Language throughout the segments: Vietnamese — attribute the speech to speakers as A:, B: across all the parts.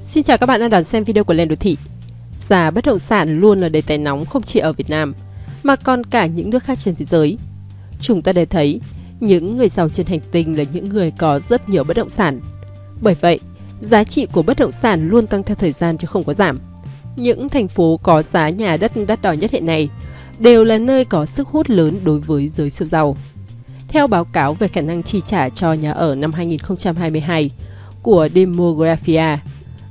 A: Xin chào các bạn đang đón xem video của Lên Đô Thị. Giá bất động sản luôn là đề tài nóng không chỉ ở Việt Nam, mà còn cả những nước khác trên thế giới. Chúng ta đều thấy, những người giàu trên hành tinh là những người có rất nhiều bất động sản. Bởi vậy, giá trị của bất động sản luôn tăng theo thời gian chứ không có giảm. Những thành phố có giá nhà đất đắt đỏ nhất hiện nay đều là nơi có sức hút lớn đối với giới siêu giàu. Theo báo cáo về khả năng chi trả cho nhà ở năm 2022 của Demographia,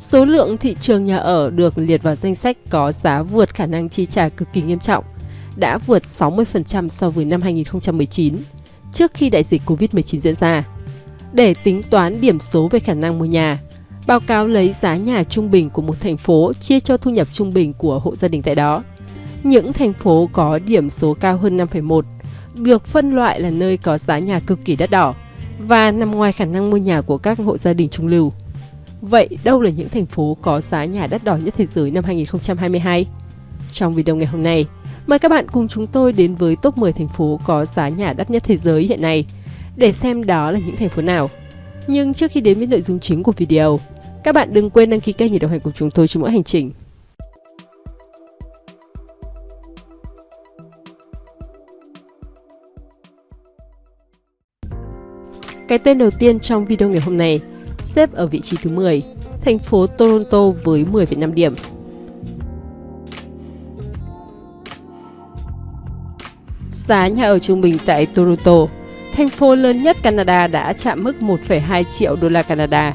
A: số lượng thị trường nhà ở được liệt vào danh sách có giá vượt khả năng chi trả cực kỳ nghiêm trọng, đã vượt 60% so với năm 2019, trước khi đại dịch Covid-19 diễn ra. Để tính toán điểm số về khả năng mua nhà, báo cáo lấy giá nhà trung bình của một thành phố chia cho thu nhập trung bình của hộ gia đình tại đó. Những thành phố có điểm số cao hơn 5,1 được phân loại là nơi có giá nhà cực kỳ đắt đỏ và nằm ngoài khả năng mua nhà của các hộ gia đình trung lưu. Vậy đâu là những thành phố có giá nhà đắt đỏ nhất thế giới năm 2022? Trong video ngày hôm nay, mời các bạn cùng chúng tôi đến với top 10 thành phố có giá nhà đắt nhất thế giới hiện nay để xem đó là những thành phố nào. Nhưng trước khi đến với nội dung chính của video, các bạn đừng quên đăng ký kênh để đồng hành cùng chúng tôi trên mỗi hành trình. Cái tên đầu tiên trong video ngày hôm nay xếp ở vị trí thứ 10, thành phố Toronto với 10,5 điểm. Giá nhà ở trung bình tại Toronto, thành phố lớn nhất Canada đã chạm mức 1,2 triệu đô la Canada,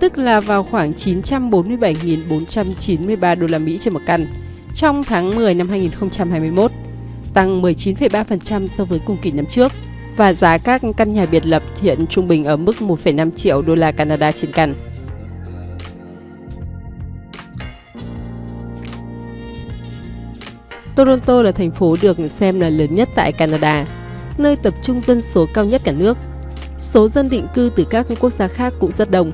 A: tức là vào khoảng 947.493 đô la Mỹ trên một căn trong tháng 10 năm 2021, tăng 19,3% so với cùng kỳ năm trước và giá các căn nhà biệt lập hiện trung bình ở mức 1,5 triệu đô la Canada trên căn. Toronto là thành phố được xem là lớn nhất tại Canada, nơi tập trung dân số cao nhất cả nước. Số dân định cư từ các quốc gia khác cũng rất đông.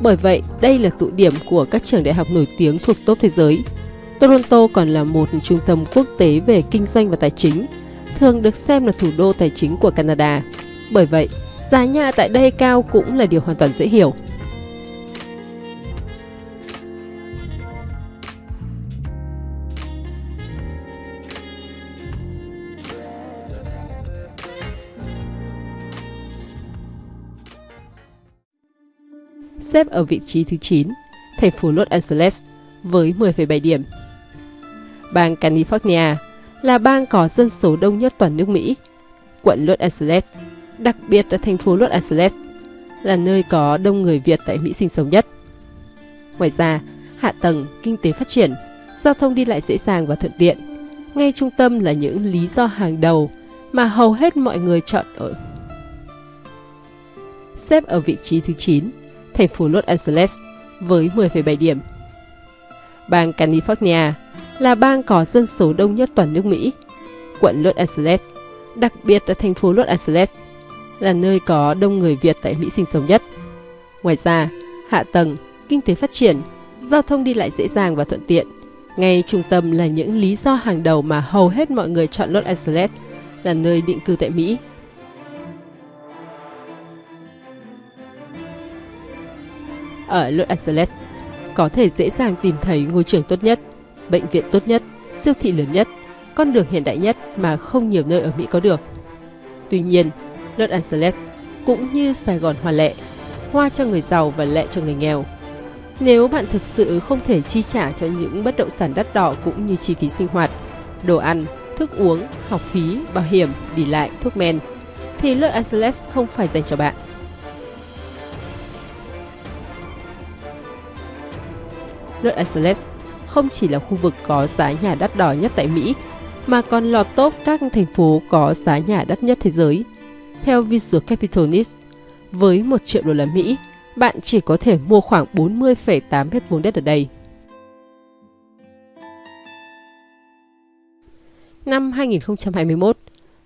A: Bởi vậy, đây là tụ điểm của các trường đại học nổi tiếng thuộc top thế giới. Toronto còn là một trung tâm quốc tế về kinh doanh và tài chính, thường được xem là thủ đô tài chính của Canada. Bởi vậy, giá nhà tại đây cao cũng là điều hoàn toàn dễ hiểu. Xếp ở vị trí thứ 9, thành phố Los Angeles với 10,7 điểm. Bang California là bang có dân số đông nhất toàn nước Mỹ. Quận Los Angeles, đặc biệt là thành phố Los Angeles, là nơi có đông người Việt tại Mỹ sinh sống nhất. Ngoài ra, hạ tầng, kinh tế phát triển, giao thông đi lại dễ dàng và thuận tiện. Ngay trung tâm là những lý do hàng đầu mà hầu hết mọi người chọn ở. Xếp ở vị trí thứ 9, thành phố Los Angeles với 10,7 điểm. Bang California là bang có dân số đông nhất toàn nước Mỹ. Quận Los Angeles, đặc biệt là thành phố Los Angeles, là nơi có đông người Việt tại Mỹ sinh sống nhất. Ngoài ra, hạ tầng, kinh tế phát triển, giao thông đi lại dễ dàng và thuận tiện. Ngay trung tâm là những lý do hàng đầu mà hầu hết mọi người chọn Los Angeles là nơi định cư tại Mỹ. Ở Los Angeles, có thể dễ dàng tìm thấy ngôi trường tốt nhất, bệnh viện tốt nhất, siêu thị lớn nhất, con đường hiện đại nhất mà không nhiều nơi ở Mỹ có được. Tuy nhiên, Los Angeles cũng như Sài Gòn hoa lệ, hoa cho người giàu và lệ cho người nghèo. Nếu bạn thực sự không thể chi trả cho những bất động sản đắt đỏ cũng như chi phí sinh hoạt, đồ ăn, thức uống, học phí, bảo hiểm, đi lại, thuốc men, thì Los Angeles không phải dành cho bạn. Los Angeles không chỉ là khu vực có giá nhà đắt đỏ nhất tại Mỹ, mà còn lọt top các thành phố có giá nhà đắt nhất thế giới. Theo Visual Capitalist, với 1 triệu đô la Mỹ, bạn chỉ có thể mua khoảng 40,8 mét vuông đất ở đây. Năm 2021,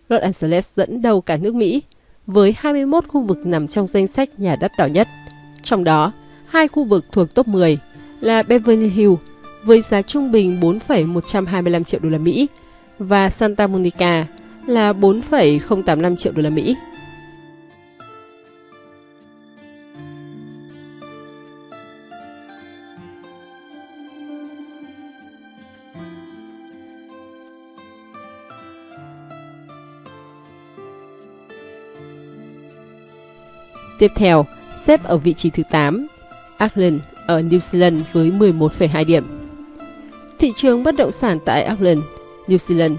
A: Los Angeles dẫn đầu cả nước Mỹ với 21 khu vực nằm trong danh sách nhà đắt đỏ nhất. Trong đó, hai khu vực thuộc top 10 là Beverly Hills với giá trung bình 4,125 triệu đô la Mỹ và Santa Monica là 4,085 triệu đô la Mỹ. Tiếp theo, xếp ở vị trí thứ 8, Auckland ở New Zealand với 11,2 điểm. Thị trường bất động sản tại Auckland, New Zealand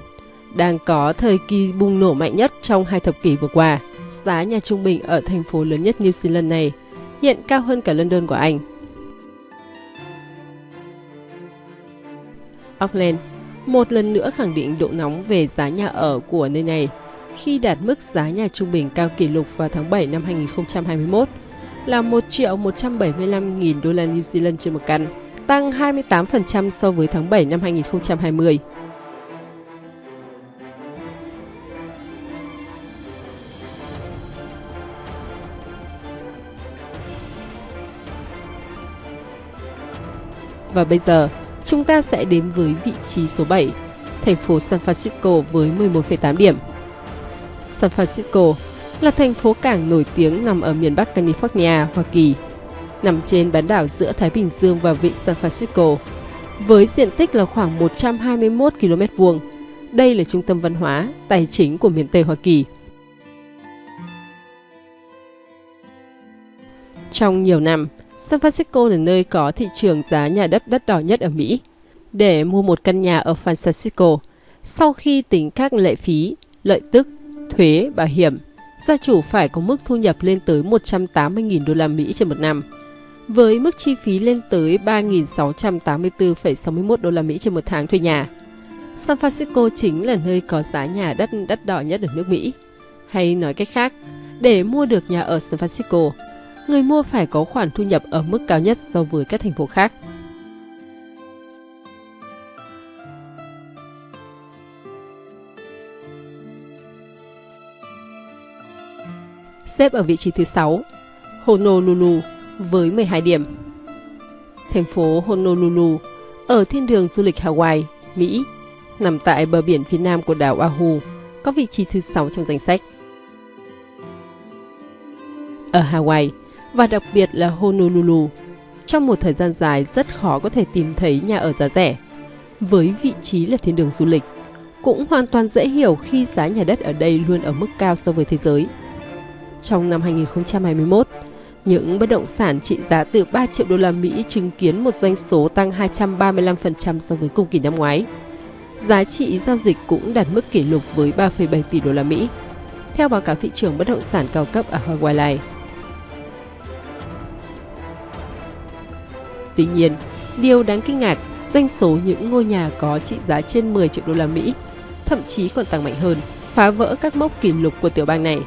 A: đang có thời kỳ bùng nổ mạnh nhất trong hai thập kỷ vừa qua. Giá nhà trung bình ở thành phố lớn nhất New Zealand này hiện cao hơn cả London của Anh. Auckland một lần nữa khẳng định độ nóng về giá nhà ở của nơi này khi đạt mức giá nhà trung bình cao kỷ lục vào tháng 7 năm 2021 là 1 triệu 175 nghìn đô la New Zealand trên một căn, tăng 28% so với tháng 7 năm 2020. Và bây giờ, chúng ta sẽ đến với vị trí số 7, thành phố San Francisco với 11,8 điểm. San Francisco là thành phố cảng nổi tiếng nằm ở miền Bắc California, Hoa Kỳ, nằm trên bán đảo giữa Thái Bình Dương và vịnh San Francisco. Với diện tích là khoảng 121 km vuông, đây là trung tâm văn hóa, tài chính của miền Tây Hoa Kỳ. Trong nhiều năm, San Francisco là nơi có thị trường giá nhà đất đắt đỏ nhất ở Mỹ. Để mua một căn nhà ở San Francisco, sau khi tính các lệ phí, lợi tức, thuế, bảo hiểm, gia chủ phải có mức thu nhập lên tới 180.000 đô la Mỹ trên một năm, với mức chi phí lên tới 3.684,61 đô la Mỹ trên một tháng thuê nhà. San Francisco chính là nơi có giá nhà đất đắt đỏ nhất ở nước Mỹ. Hay nói cách khác, để mua được nhà ở San Francisco, người mua phải có khoản thu nhập ở mức cao nhất so với các thành phố khác. Xếp ở vị trí thứ 6, Honolulu với 12 điểm. Thành phố Honolulu ở thiên đường du lịch Hawaii, Mỹ, nằm tại bờ biển phía nam của đảo Oahu, có vị trí thứ 6 trong danh sách. Ở Hawaii, và đặc biệt là Honolulu, trong một thời gian dài rất khó có thể tìm thấy nhà ở giá rẻ. Với vị trí là thiên đường du lịch, cũng hoàn toàn dễ hiểu khi giá nhà đất ở đây luôn ở mức cao so với thế giới. Trong năm 2021, những bất động sản trị giá từ 3 triệu đô la Mỹ chứng kiến một doanh số tăng 235% so với cùng kỳ năm ngoái. Giá trị giao dịch cũng đạt mức kỷ lục với 3,7 tỷ đô la Mỹ. Theo báo cáo thị trường bất động sản cao cấp ở Hawaii. Tuy nhiên, điều đáng kinh ngạc, doanh số những ngôi nhà có trị giá trên 10 triệu đô la Mỹ, thậm chí còn tăng mạnh hơn, phá vỡ các mốc kỷ lục của tiểu bang này.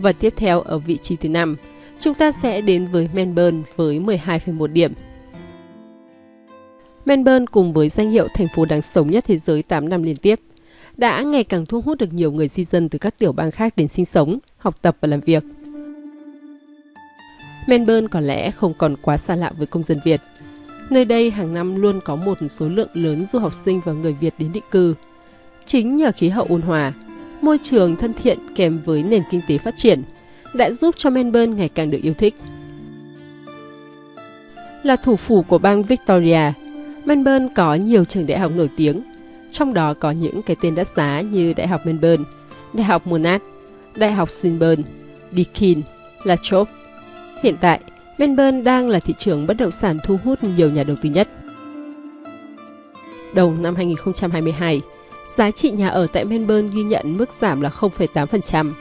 A: Và tiếp theo ở vị trí thứ 5, chúng ta sẽ đến với Melbourne với 12,1 điểm. Melbourne cùng với danh hiệu thành phố đáng sống nhất thế giới 8 năm liên tiếp đã ngày càng thu hút được nhiều người di dân từ các tiểu bang khác đến sinh sống, học tập và làm việc. Melbourne có lẽ không còn quá xa lạ với công dân Việt. Nơi đây hàng năm luôn có một số lượng lớn du học sinh và người Việt đến định cư. Chính nhờ khí hậu ôn hòa, môi trường thân thiện kèm với nền kinh tế phát triển đã giúp cho Melbourne ngày càng được yêu thích. Là thủ phủ của bang Victoria, Melbourne có nhiều trường đại học nổi tiếng trong đó có những cái tên đắt giá như Đại học Melbourne, Đại học Monash, Đại học Swinburne, Deakin, La Trobe. Hiện tại, Melbourne đang là thị trường bất động sản thu hút nhiều nhà đầu tư nhất. Đầu năm 2022, giá trị nhà ở tại Melbourne ghi nhận mức giảm là 0,8%,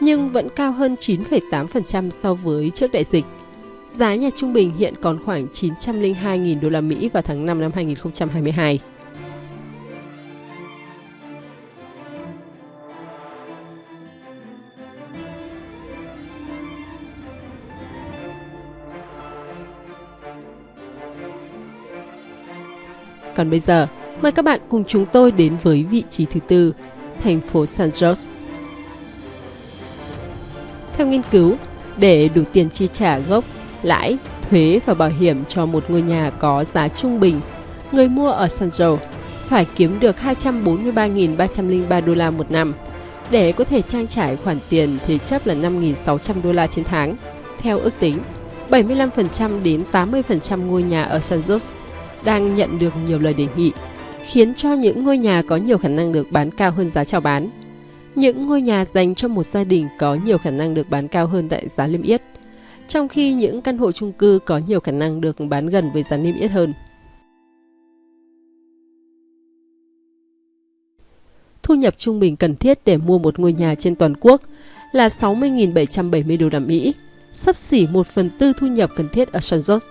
A: nhưng vẫn cao hơn 9,8% so với trước đại dịch. Giá nhà trung bình hiện còn khoảng 902.000 đô la Mỹ vào tháng 5 năm 2022. Còn bây giờ, mời các bạn cùng chúng tôi đến với vị trí thứ tư, thành phố San Jose. Theo nghiên cứu, để đủ tiền chi trả gốc, lãi, thuế và bảo hiểm cho một ngôi nhà có giá trung bình, người mua ở San Jose phải kiếm được 243.303 đô la một năm để có thể trang trải khoản tiền thế chấp là 5.600 đô la trên tháng. Theo ước tính, 75% đến 80% ngôi nhà ở San Jose đang nhận được nhiều lời đề nghị, khiến cho những ngôi nhà có nhiều khả năng được bán cao hơn giá chào bán. Những ngôi nhà dành cho một gia đình có nhiều khả năng được bán cao hơn tại giá niêm yết, trong khi những căn hộ chung cư có nhiều khả năng được bán gần với giá niêm yết hơn. Thu nhập trung bình cần thiết để mua một ngôi nhà trên toàn quốc là 60.770 đô la Mỹ, sắp xỉ 1 phần tư thu nhập cần thiết ở San Jose.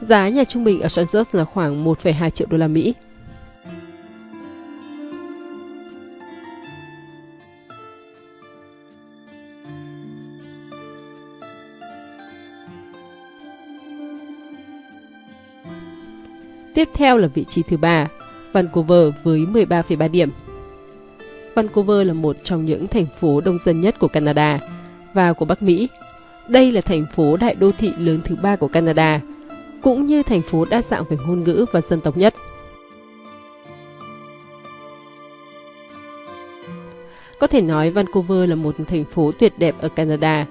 A: Giá nhà trung bình ở San Jose là khoảng 1,2 triệu đô la Mỹ. Tiếp theo là vị trí thứ ba, Vancouver với 13,3 điểm. Vancouver là một trong những thành phố đông dân nhất của Canada và của Bắc Mỹ. Đây là thành phố đại đô thị lớn thứ ba của Canada, cũng như thành phố đa dạng về ngôn ngữ và dân tộc nhất. Có thể nói Vancouver là một thành phố tuyệt đẹp ở Canada.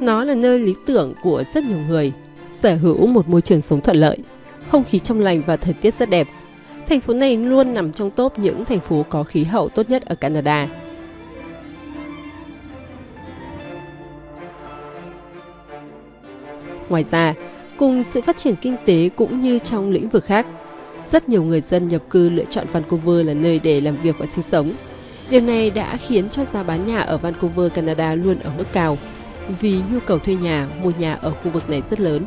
A: Nó là nơi lý tưởng của rất nhiều người, sở hữu một môi trường sống thuận lợi, không khí trong lành và thời tiết rất đẹp. Thành phố này luôn nằm trong top những thành phố có khí hậu tốt nhất ở Canada. Ngoài ra, cùng sự phát triển kinh tế cũng như trong lĩnh vực khác, rất nhiều người dân nhập cư lựa chọn Vancouver là nơi để làm việc và sinh sống. Điều này đã khiến cho giá bán nhà ở Vancouver, Canada luôn ở mức cao, vì nhu cầu thuê nhà, mua nhà ở khu vực này rất lớn.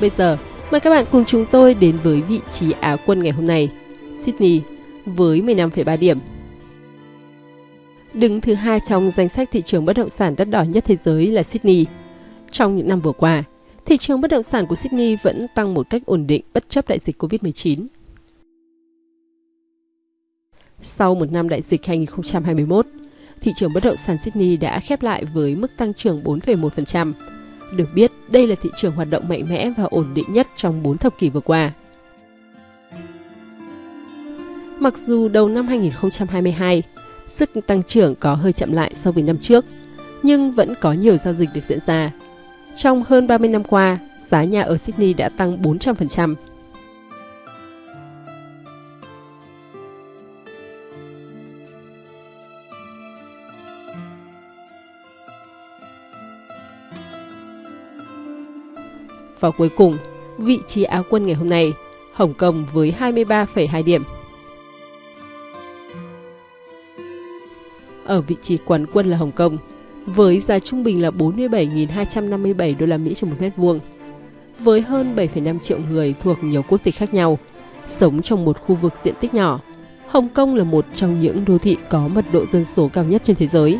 A: Bây giờ, mời các bạn cùng chúng tôi đến với vị trí Á quân ngày hôm nay, Sydney với 15,3 điểm. Đứng thứ hai trong danh sách thị trường bất động sản đắt đỏ nhất thế giới là Sydney. Trong những năm vừa qua, thị trường bất động sản của Sydney vẫn tăng một cách ổn định bất chấp đại dịch Covid-19. Sau một năm đại dịch 2021, thị trường bất động sản Sydney đã khép lại với mức tăng trưởng 4,1%, được biết, đây là thị trường hoạt động mạnh mẽ và ổn định nhất trong 4 thập kỷ vừa qua. Mặc dù đầu năm 2022, sức tăng trưởng có hơi chậm lại so với năm trước, nhưng vẫn có nhiều giao dịch được diễn ra. Trong hơn 30 năm qua, giá nhà ở Sydney đã tăng 400%. Và cuối cùng, vị trí Á quân ngày hôm nay, Hồng Kông với 23,2 điểm. Ở vị trí quán quân là Hồng Kông, với giá trung bình là 47.257 đô la Mỹ trên một mét vuông. Với hơn 7,5 triệu người thuộc nhiều quốc tịch khác nhau, sống trong một khu vực diện tích nhỏ, Hồng Kông là một trong những đô thị có mật độ dân số cao nhất trên thế giới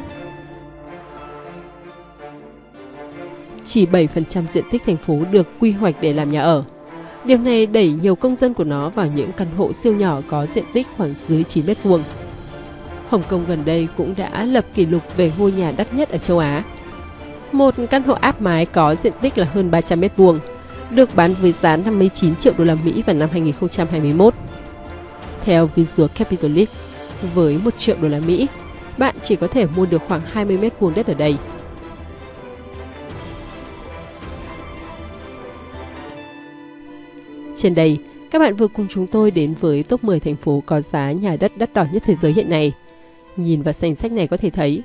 A: chỉ 7% diện tích thành phố được quy hoạch để làm nhà ở. Điều này đẩy nhiều công dân của nó vào những căn hộ siêu nhỏ có diện tích khoảng dưới 9 mét vuông. Hồng Kông gần đây cũng đã lập kỷ lục về ngôi nhà đắt nhất ở châu Á. Một căn hộ áp mái có diện tích là hơn 300 mét vuông, được bán với giá 59 triệu đô la Mỹ vào năm 2021. Theo Visual Capitalist, với 1 triệu đô la Mỹ, bạn chỉ có thể mua được khoảng 20 mét vuông đất ở đây. Trên đây, các bạn vừa cùng chúng tôi đến với top 10 thành phố có giá nhà đất đắt đỏ nhất thế giới hiện nay. Nhìn vào danh sách này có thể thấy,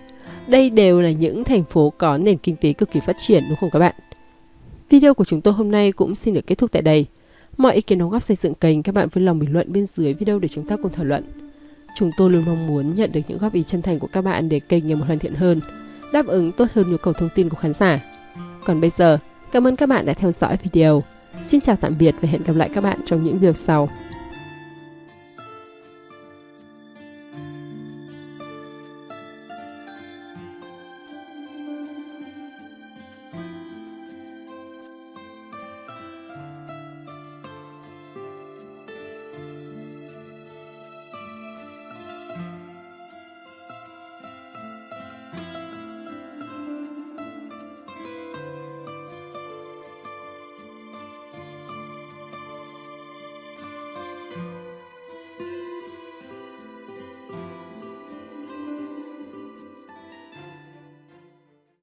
A: đây đều là những thành phố có nền kinh tế cực kỳ phát triển đúng không các bạn? Video của chúng tôi hôm nay cũng xin được kết thúc tại đây. Mọi ý kiến đóng góp xây dựng kênh các bạn vui lòng bình luận bên dưới video để chúng ta cùng thảo luận. Chúng tôi luôn mong muốn nhận được những góp ý chân thành của các bạn để kênh ngày một hoàn thiện hơn, đáp ứng tốt hơn nhu cầu thông tin của khán giả. Còn bây giờ, cảm ơn các bạn đã theo dõi video. Xin chào tạm biệt và hẹn gặp lại các bạn trong những video sau.